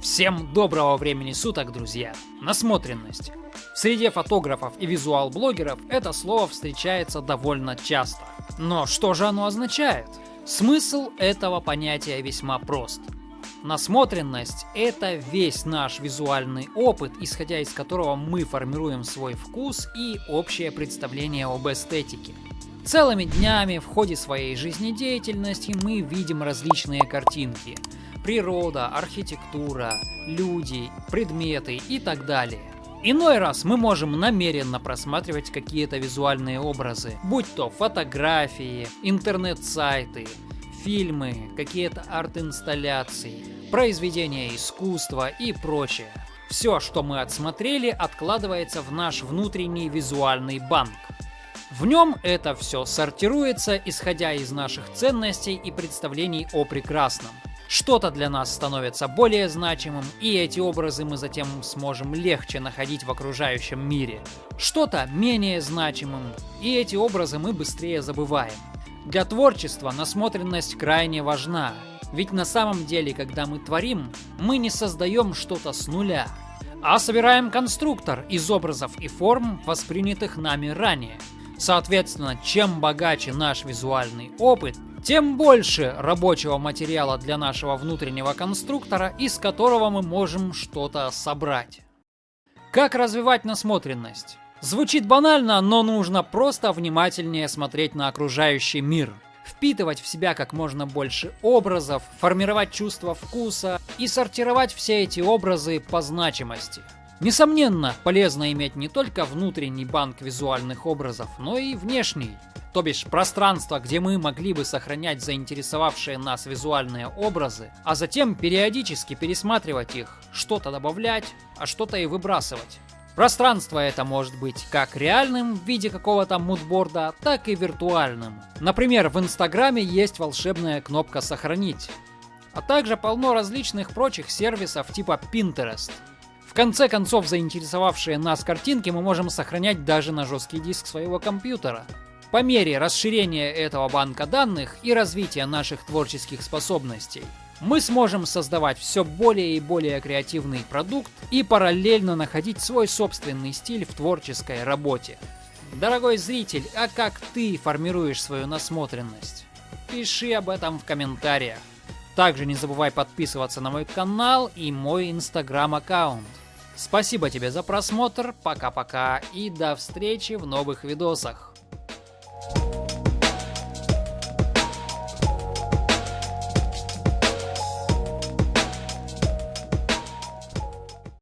Всем доброго времени суток, друзья! Насмотренность. В среде фотографов и визуал-блогеров это слово встречается довольно часто. Но что же оно означает? Смысл этого понятия весьма прост. Насмотренность – это весь наш визуальный опыт, исходя из которого мы формируем свой вкус и общее представление об эстетике. Целыми днями в ходе своей жизнедеятельности мы видим различные картинки – природа, архитектура, люди, предметы и так далее. Иной раз мы можем намеренно просматривать какие-то визуальные образы, будь то фотографии, интернет-сайты, фильмы, какие-то арт-инсталляции, произведения искусства и прочее. Все, что мы отсмотрели, откладывается в наш внутренний визуальный банк. В нем это все сортируется, исходя из наших ценностей и представлений о прекрасном. Что-то для нас становится более значимым, и эти образы мы затем сможем легче находить в окружающем мире. Что-то менее значимым, и эти образы мы быстрее забываем. Для творчества насмотренность крайне важна, ведь на самом деле, когда мы творим, мы не создаем что-то с нуля, а собираем конструктор из образов и форм, воспринятых нами ранее. Соответственно, чем богаче наш визуальный опыт, тем больше рабочего материала для нашего внутреннего конструктора, из которого мы можем что-то собрать. Как развивать насмотренность? Звучит банально, но нужно просто внимательнее смотреть на окружающий мир. Впитывать в себя как можно больше образов, формировать чувство вкуса и сортировать все эти образы по значимости. Несомненно, полезно иметь не только внутренний банк визуальных образов, но и внешний то бишь пространство, где мы могли бы сохранять заинтересовавшие нас визуальные образы, а затем периодически пересматривать их, что-то добавлять, а что-то и выбрасывать. Пространство это может быть как реальным в виде какого-то мудборда, так и виртуальным. Например, в Инстаграме есть волшебная кнопка «Сохранить», а также полно различных прочих сервисов типа Pinterest. В конце концов, заинтересовавшие нас картинки мы можем сохранять даже на жесткий диск своего компьютера. По мере расширения этого банка данных и развития наших творческих способностей, мы сможем создавать все более и более креативный продукт и параллельно находить свой собственный стиль в творческой работе. Дорогой зритель, а как ты формируешь свою насмотренность? Пиши об этом в комментариях. Также не забывай подписываться на мой канал и мой инстаграм аккаунт. Спасибо тебе за просмотр, пока-пока и до встречи в новых видосах.